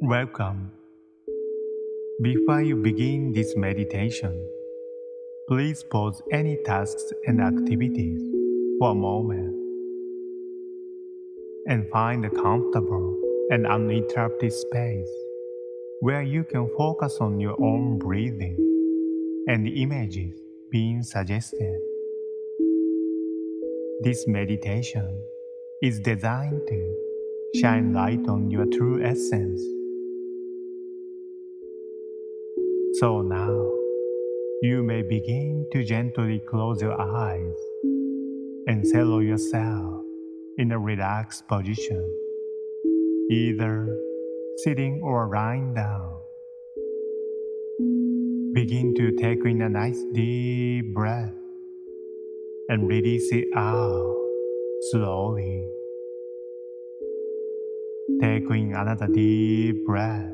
Welcome. Before you begin this meditation, please pause any tasks and activities for a moment and find a comfortable and uninterrupted space where you can focus on your own breathing and the images being suggested. This meditation is designed to shine light on your true essence. So now, you may begin to gently close your eyes and settle yourself in a relaxed position, either sitting or lying down. Begin to take in a nice deep breath and release it out slowly. Take in another deep breath.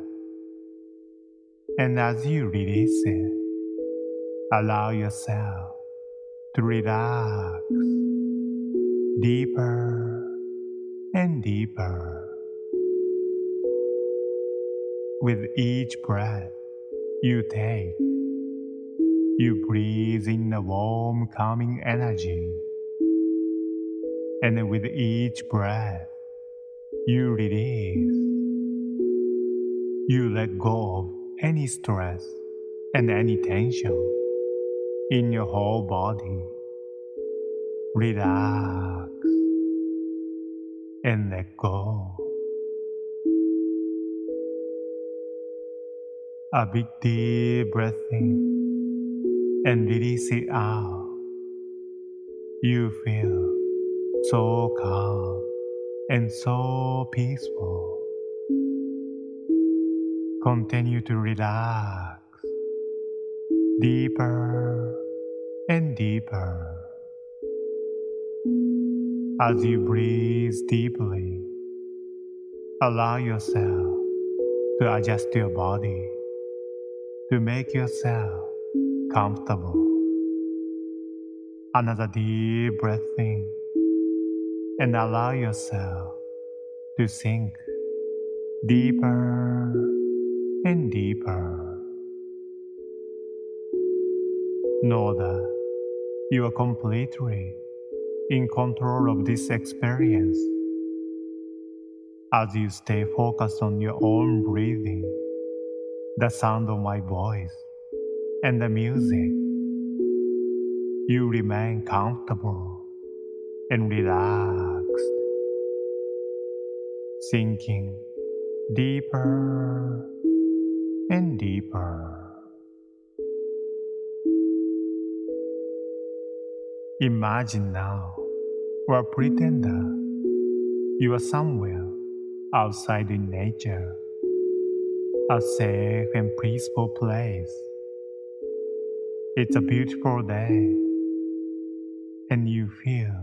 And as you release it, allow yourself to relax deeper and deeper. With each breath you take, you breathe in a warm, calming energy. And with each breath you release, you let go of any stress and any tension in your whole body. Relax and let go. A big deep breath in and release it out. You feel so calm and so peaceful. Continue to relax deeper and deeper. As you breathe deeply, allow yourself to adjust your body to make yourself comfortable. Another deep breath in and allow yourself to sink deeper and deeper. Know that you are completely in control of this experience. As you stay focused on your own breathing, the sound of my voice, and the music, you remain comfortable and relaxed, sinking deeper and deeper. Imagine now, or pretend that you are somewhere outside in nature, a safe and peaceful place. It's a beautiful day, and you feel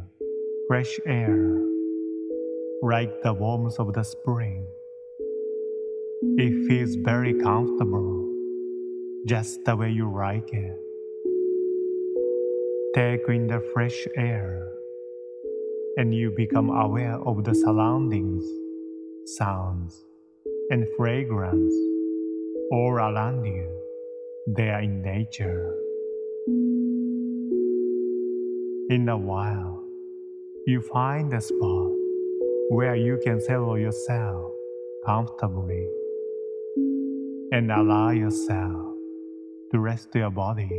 fresh air, like the warmth of the spring. It feels very comfortable, just the way you like it. Take in the fresh air, and you become aware of the surroundings, sounds, and fragrance all around you. They are in nature. In a while, you find a spot where you can settle yourself comfortably and allow yourself to rest your body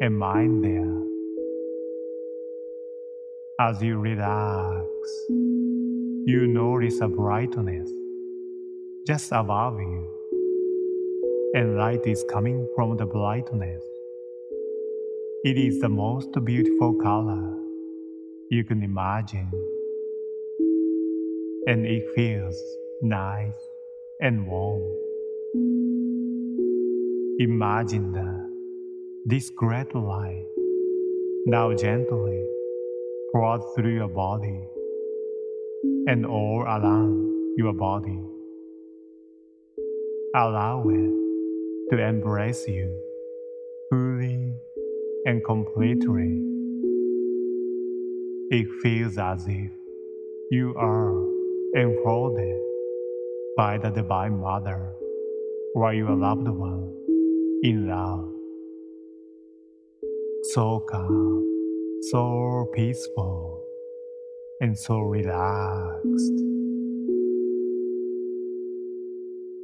and mind there. As you relax, you notice a brightness just above you, and light is coming from the brightness. It is the most beautiful color you can imagine, and it feels nice and warm. Imagine that this great light now gently pours through your body and all around your body. Allow it to embrace you fully and completely. It feels as if you are enfolded by the Divine Mother or your loved one in love. So calm, so peaceful, and so relaxed.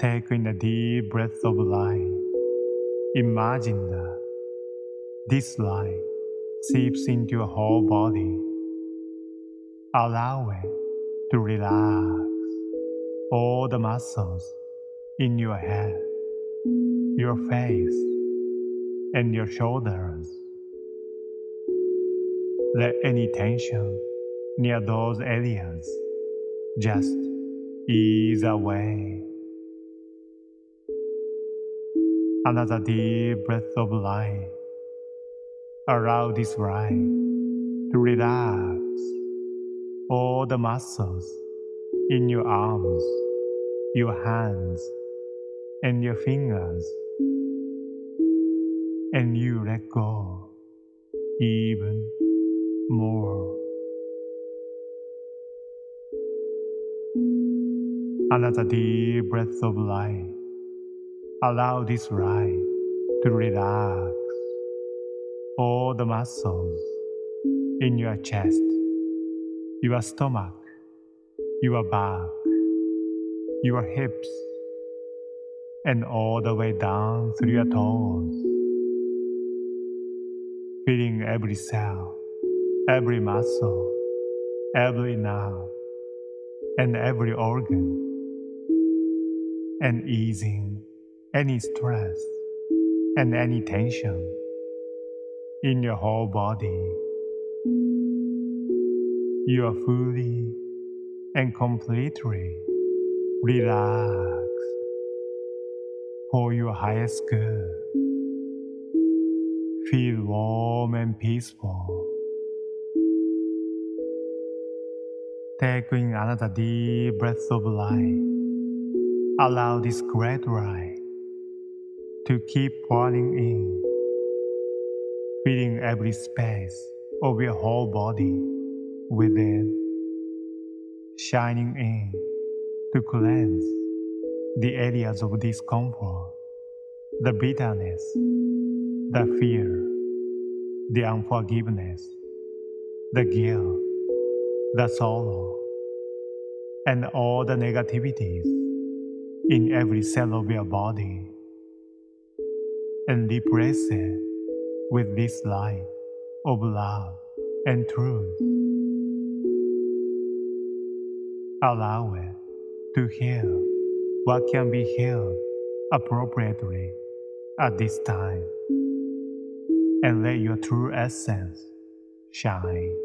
Take in a deep breath of light. Imagine that this light seeps into your whole body. Allow it to relax all the muscles in your head, your face, and your shoulders. Let any tension near those areas just ease away. Another deep breath of light. Allow this light to relax all the muscles in your arms, your hands, and your fingers. And you let go even more. Another deep breath of light. Allow this light to relax all the muscles in your chest, your stomach, your back, your hips, and all the way down through your toes. Feeling every cell, every muscle, every nerve, and every organ, and easing any stress and any tension in your whole body. You are fully and completely relaxed for your highest good. Feel warm and peaceful. Take in another deep breath of life. Allow this great light to keep pouring in, filling every space of your whole body within, shining in to cleanse the areas of discomfort, the bitterness, the fear, the unforgiveness, the guilt, the sorrow, and all the negativities in every cell of your body and replace it with this light of love and truth. Allow it to heal what can be healed appropriately at this time and let your true essence shine.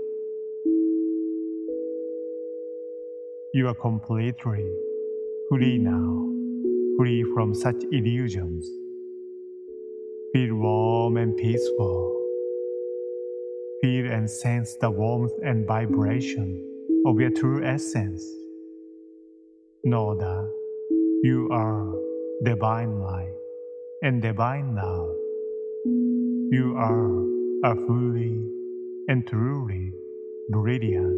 You are completely free now, free from such illusions Feel warm and peaceful. Feel and sense the warmth and vibration of your true essence. Know that you are divine light and divine love. You are a fully and truly brilliant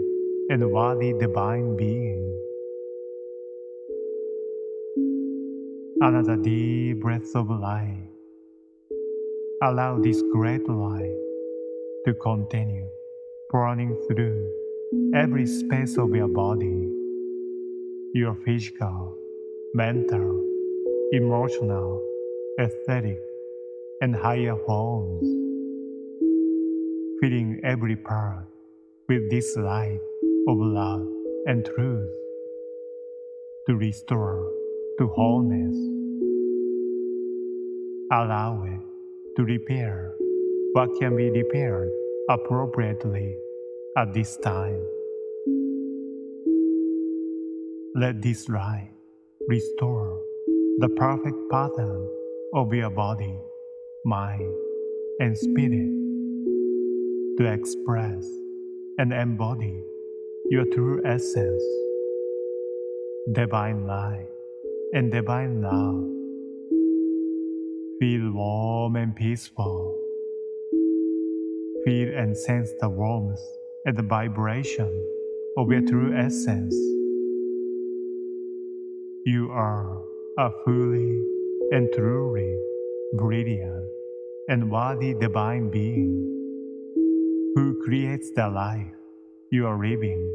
and worthy divine being. Another deep breath of life Allow this great light to continue burning through every space of your body, your physical, mental, emotional, aesthetic, and higher forms, filling every part with this light of love and truth to restore to wholeness. Allow it to repair what can be repaired appropriately at this time. Let this light restore the perfect pattern of your body, mind, and spirit to express and embody your true essence, divine light and divine love Feel warm and peaceful. Feel and sense the warmth and the vibration of your true essence You are a fully and truly brilliant and worthy divine being who creates the life you are living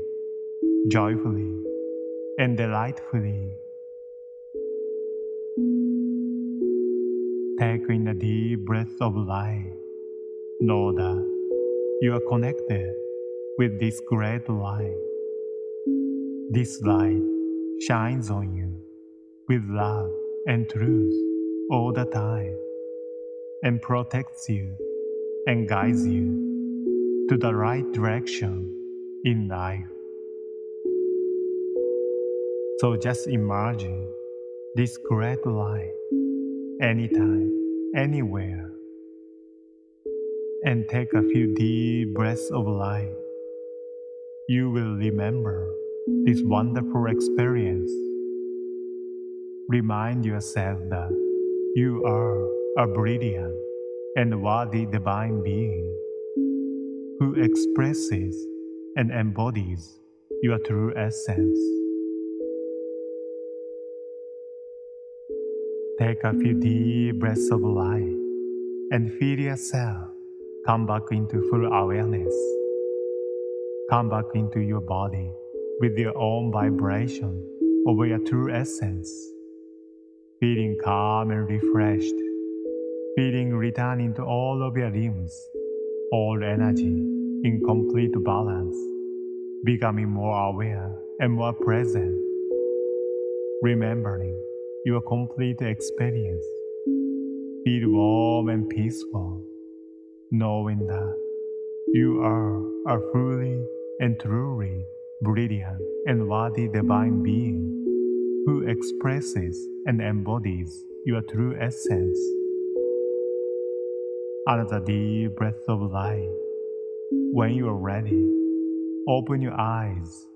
joyfully and delightfully. Take in a deep breath of life. Know that you are connected with this great light. This light shines on you with love and truth all the time and protects you and guides you to the right direction in life. So just imagine this great light anytime, anywhere, and take a few deep breaths of light. You will remember this wonderful experience. Remind yourself that you are a brilliant and worthy divine being who expresses and embodies your true essence. Take a few deep breaths of life and feel yourself come back into full awareness. Come back into your body with your own vibration of your true essence. Feeling calm and refreshed. Feeling returning to all of your limbs, all energy in complete balance. Becoming more aware and more present. Remembering your complete experience. Feel warm and peaceful, knowing that you are a fully and truly brilliant and worthy divine being who expresses and embodies your true essence. Another deep breath of life. When you are ready, open your eyes